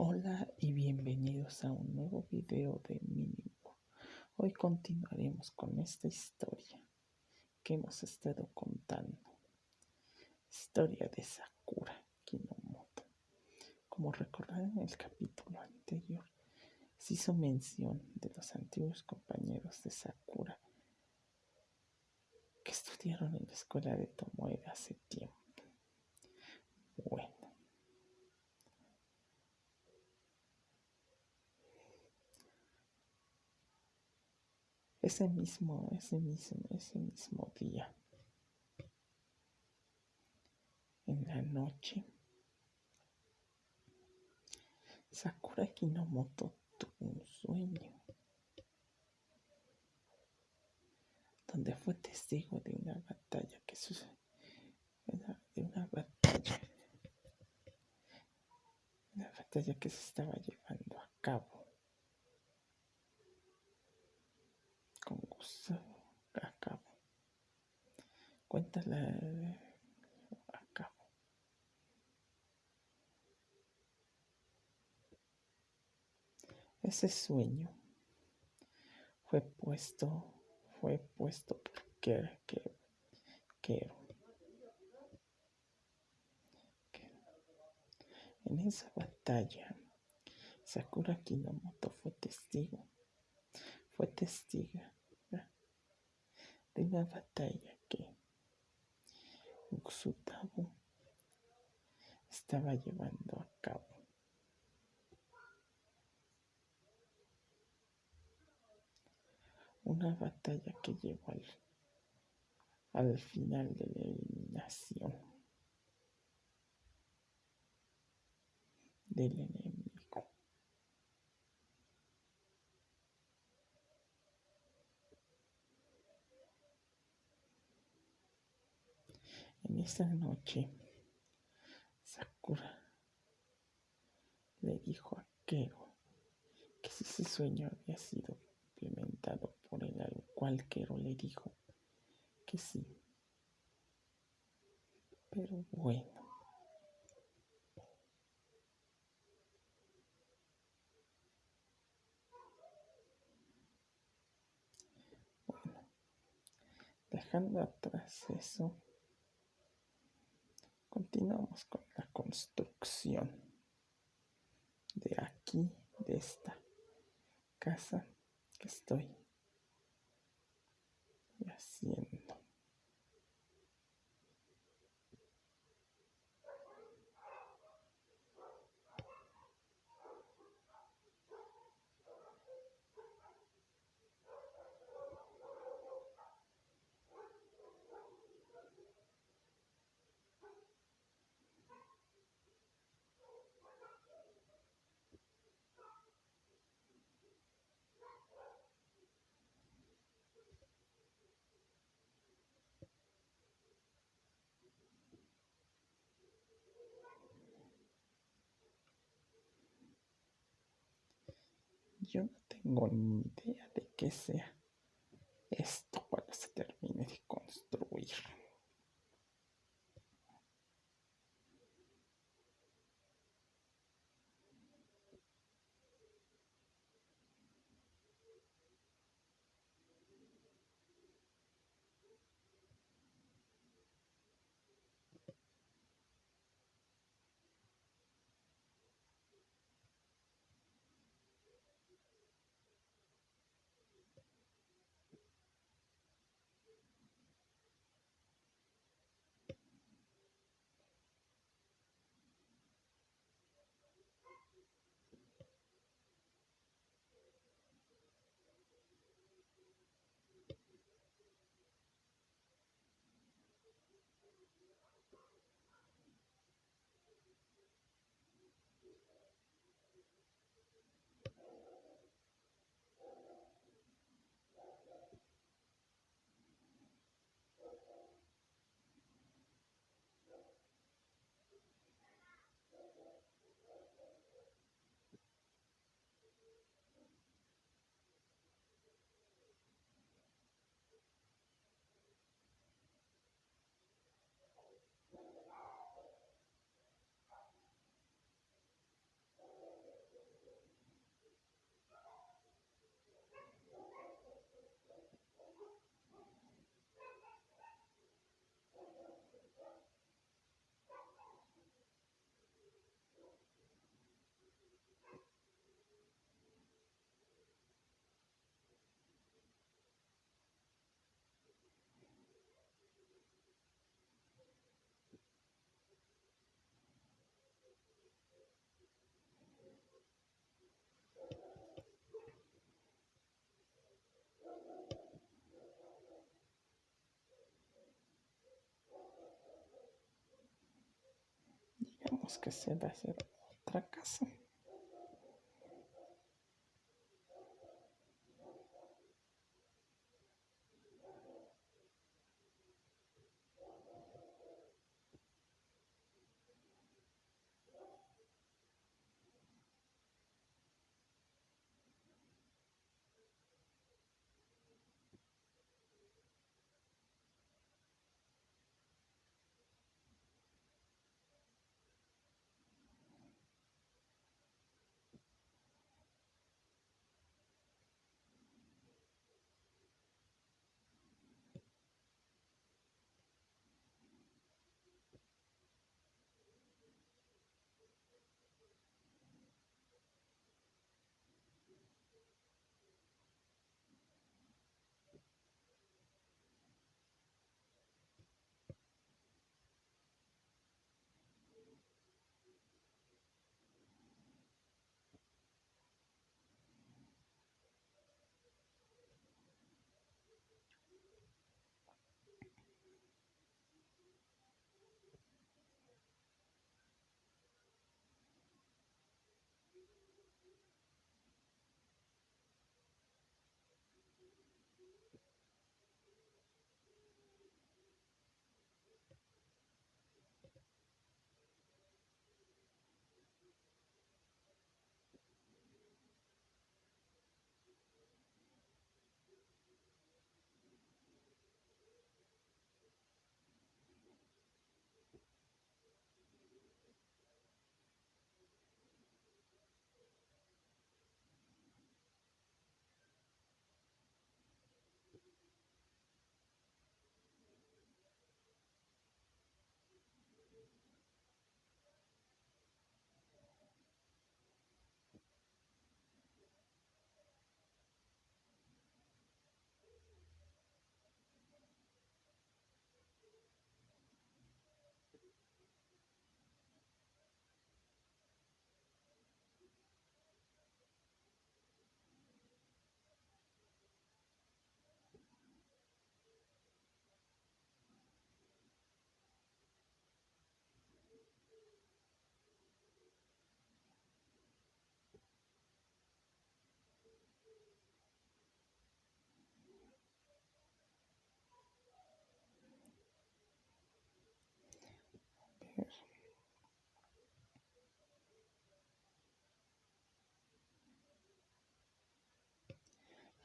Hola y bienvenidos a un nuevo video de Mínimo. Hoy continuaremos con esta historia que hemos estado contando. Historia de Sakura Kinomoto. Como recordarán en el capítulo anterior, se hizo mención de los antiguos compañeros de Sakura que estudiaron en la escuela de Tomoe hace tiempo. Bueno. Ese mismo, ese mismo, ese mismo día, en la noche, Sakura Kinomoto tuvo un sueño. Donde fue testigo de una batalla que sucedió, de una batalla, una batalla que se estaba llevando a cabo con gusto a cabo. Cuéntala a cabo. Ese sueño fue puesto, fue puesto por que, que, En esa batalla, Sakura Kinomoto fue testigo, fue testiga de una batalla que Uxutabo estaba llevando a cabo. Una batalla que llevó al, al final de la eliminación del enemigo. En esa noche, Sakura le dijo a Kero que si ese sueño había sido implementado por él, al cual Kero le dijo que sí. Pero bueno. Bueno, dejando atrás eso, continuamos con la construcción de aquí, de esta casa que estoy haciendo. Yo no tengo ni idea de qué sea esto cuando se termine de construir. Tenemos que hacer, hacer otra casa.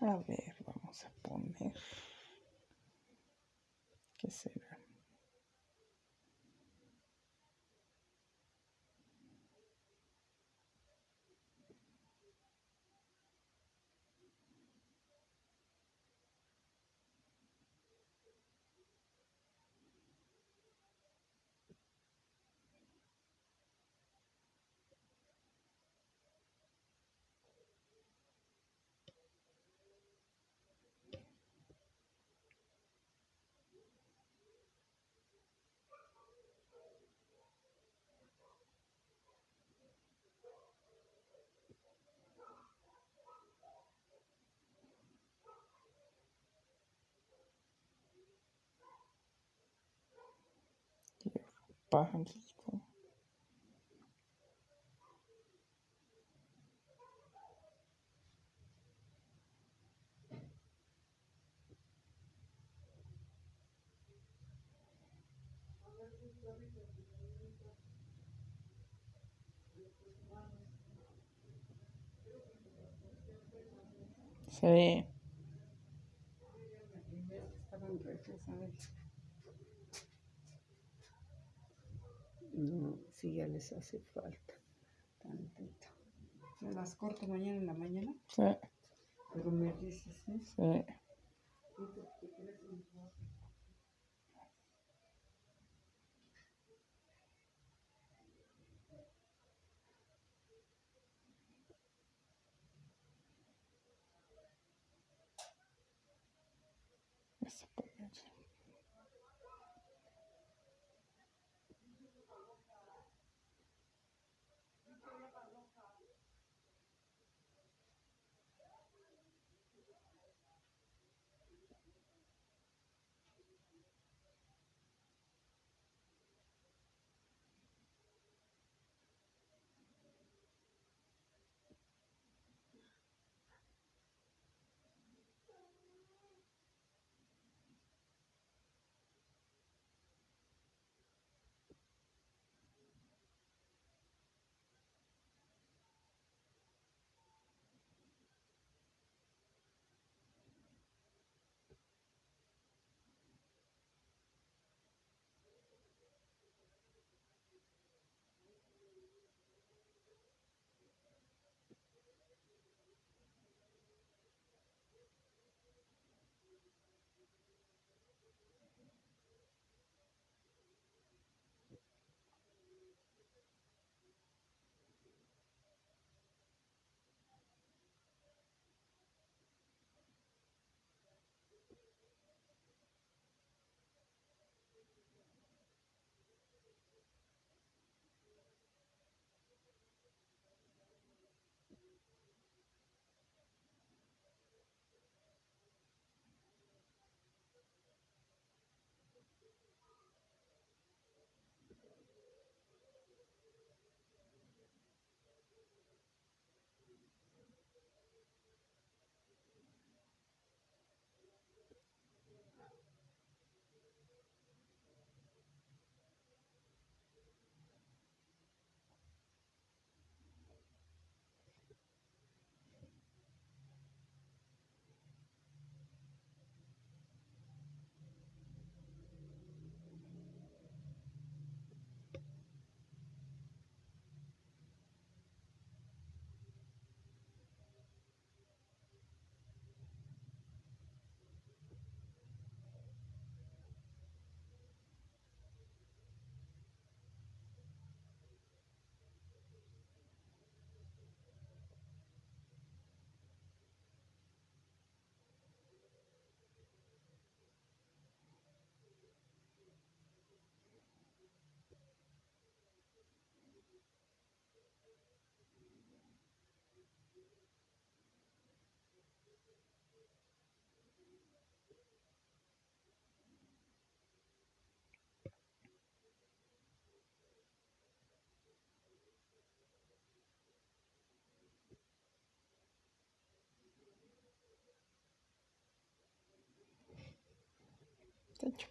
A ver, vamos a poner. ¿Qué será? Pajarito. Sí. No, sí, ya les hace falta tantito. Me las corto mañana en la mañana, Sí, pero me dices, ¿eh? sí.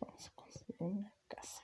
Vamos a construir una casa.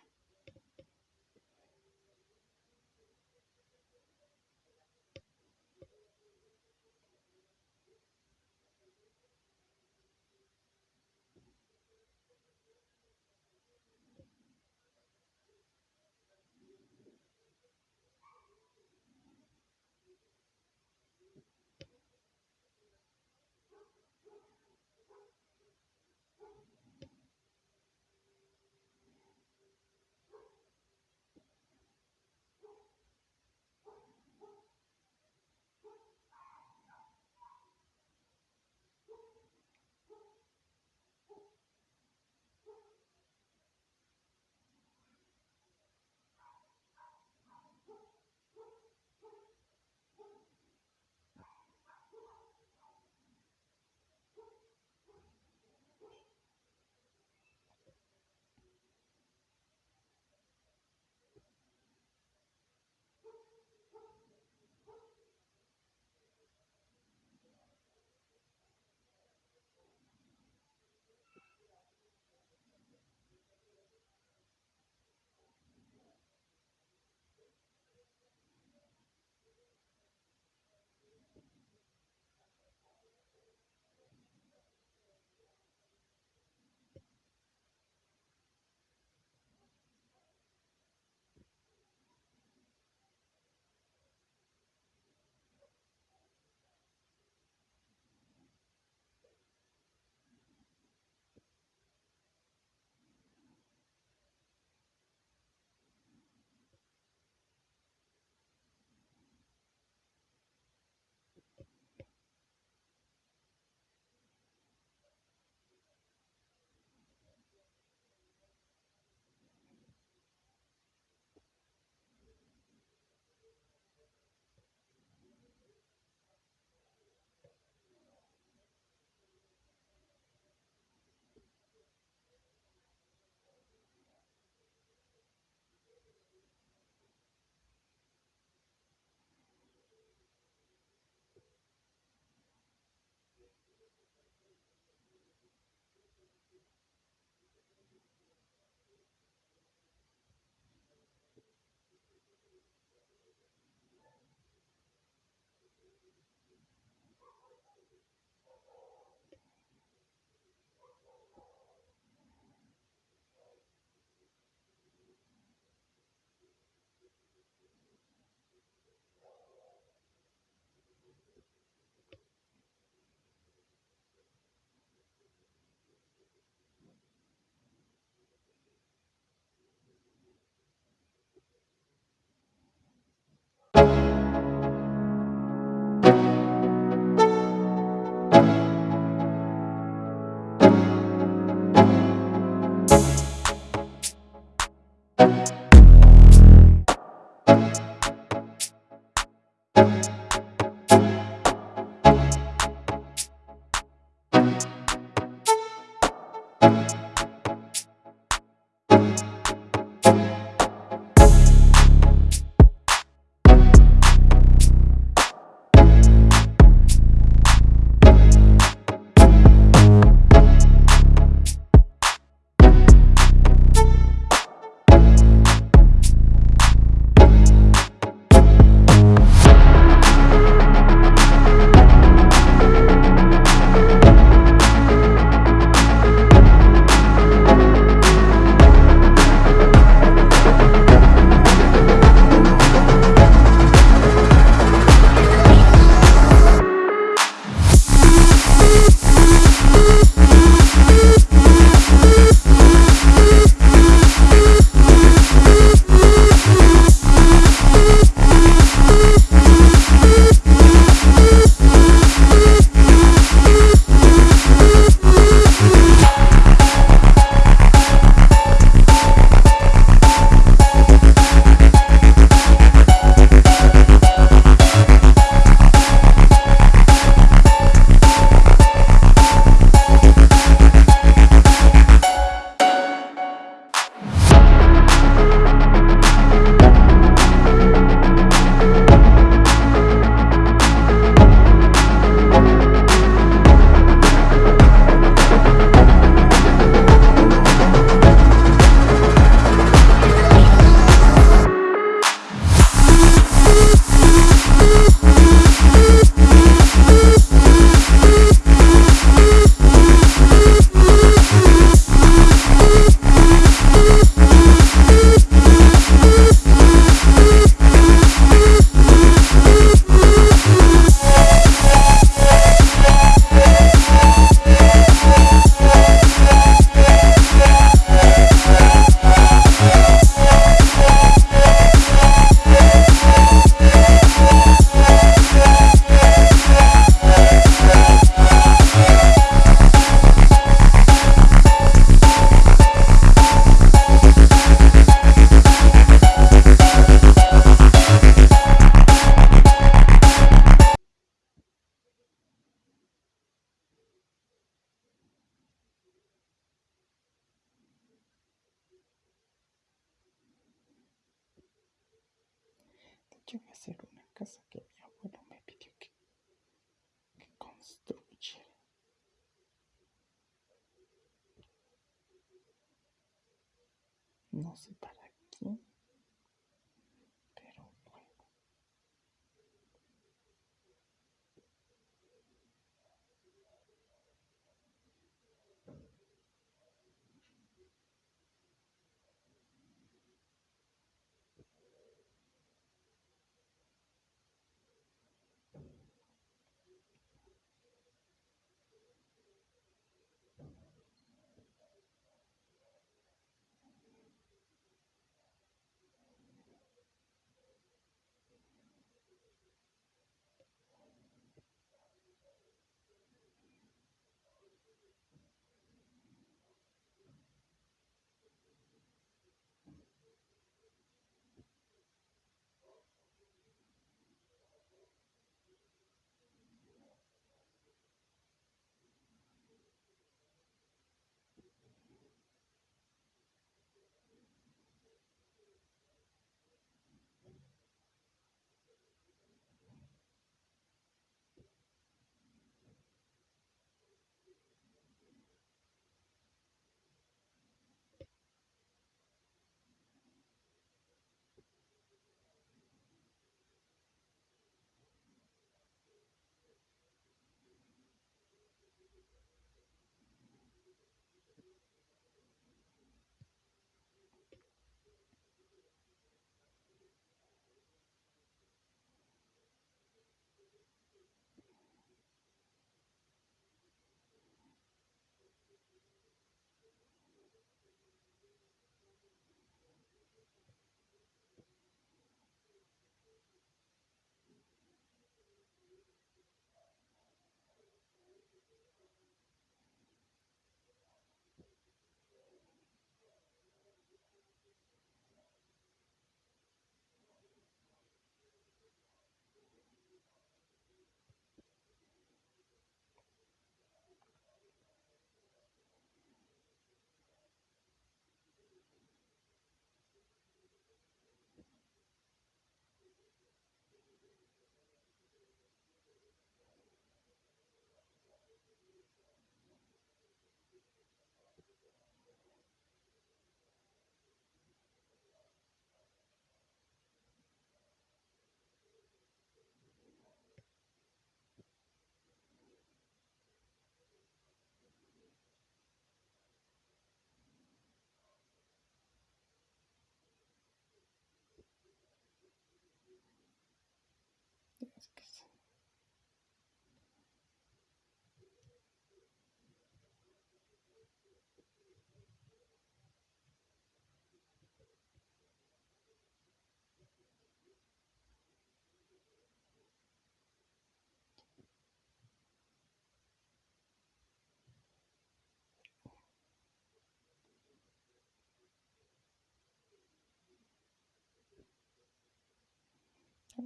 No sé para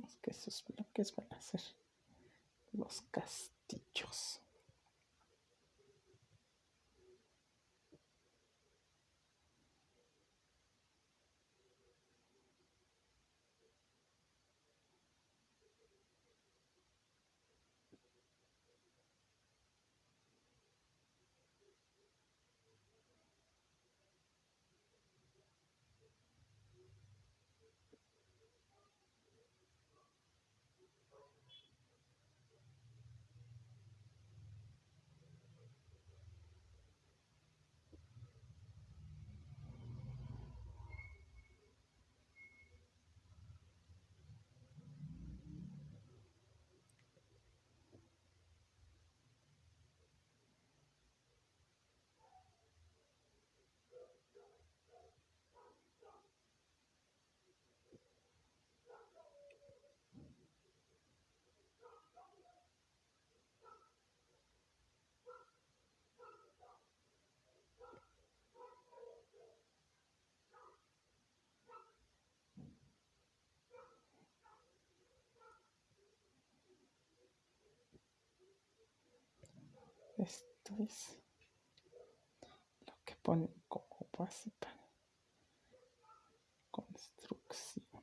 quién. que esos bloques van a ser los castillos. Esto es lo que ponen como para construcción.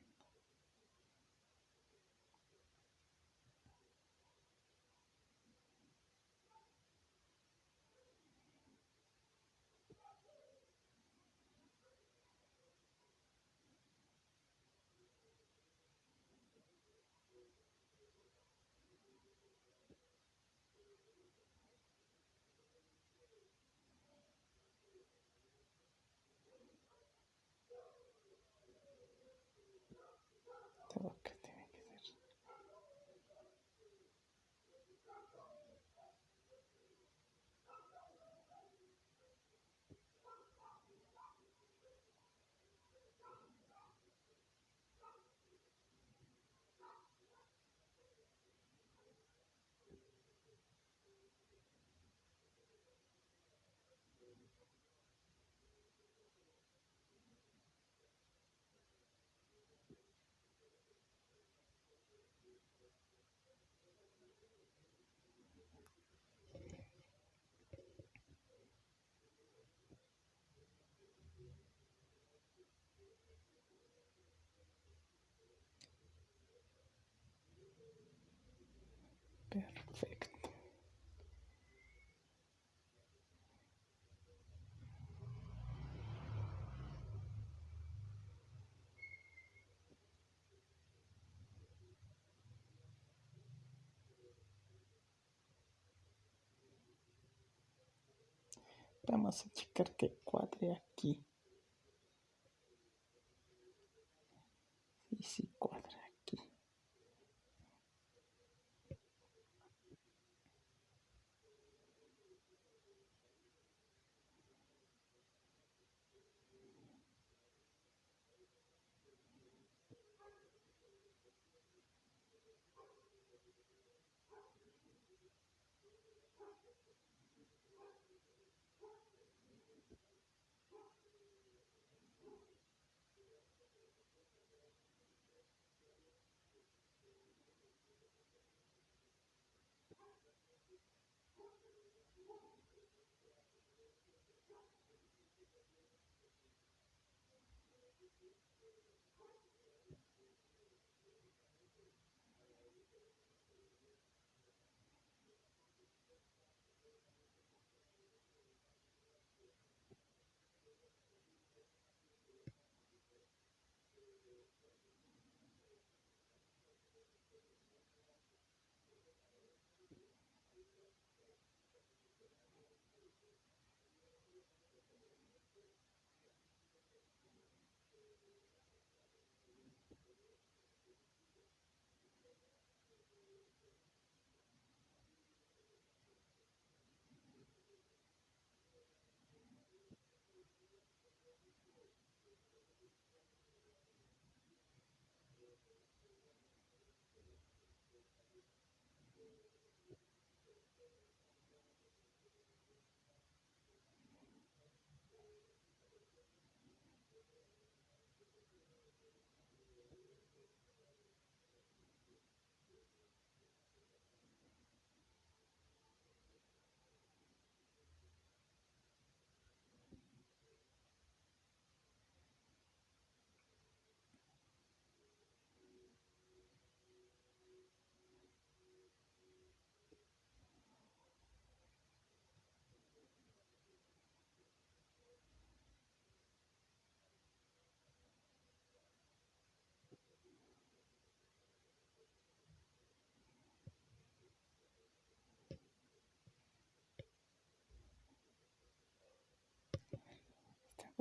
todo que tiene que ser. Perfecto. Vamos a checar que cuadre aquí. Sí, sí, cuadra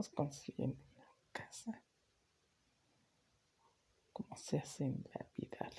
construyendo una casa como se hace en la vida.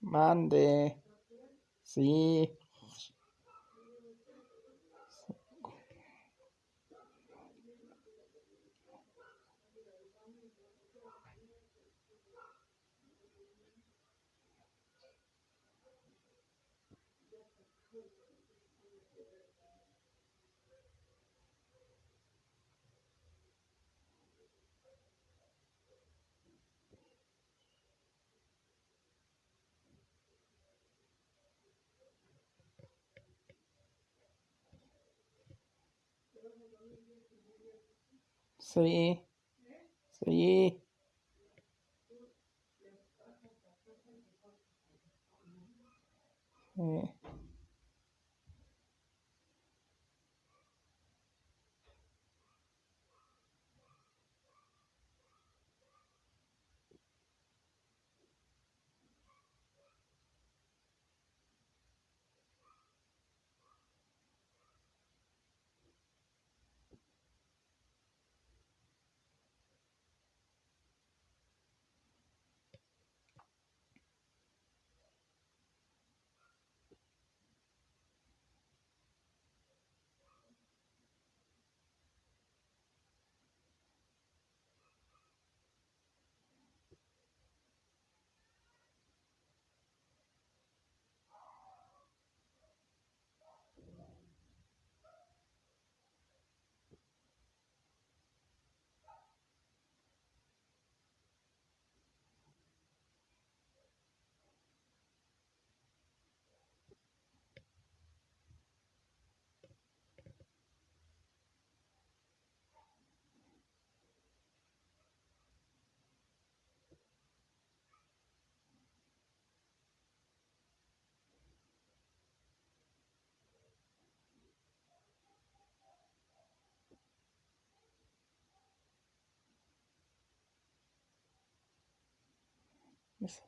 Mande. Sí. Sí. Sí. Sí.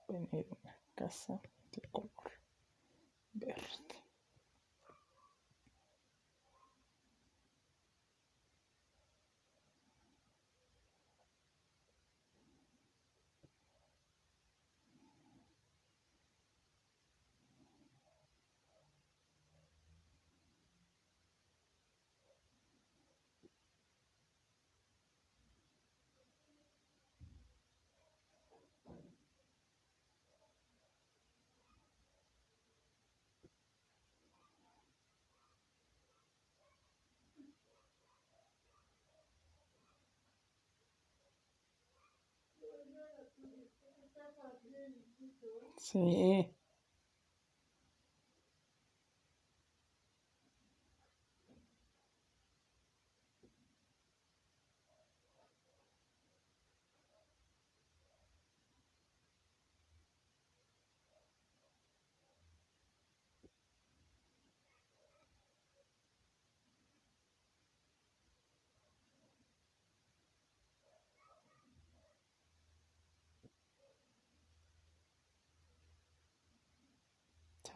Poner una casa de color verde. Sí.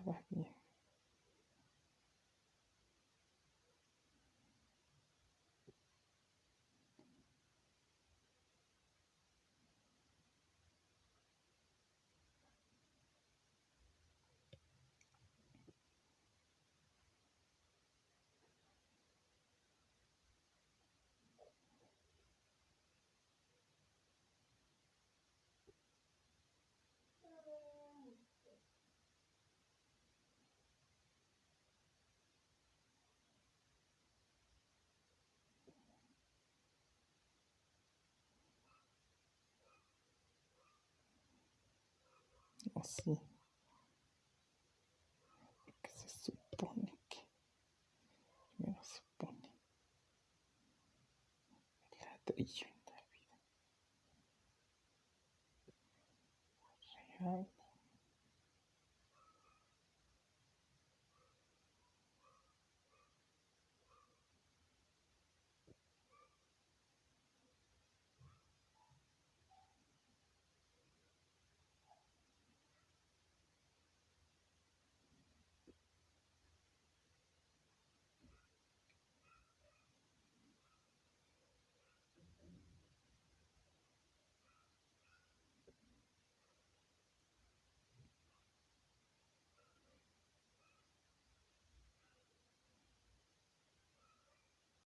Estaba bien. Así. Porque se supone que primero se pone el ladrillo en la vida real.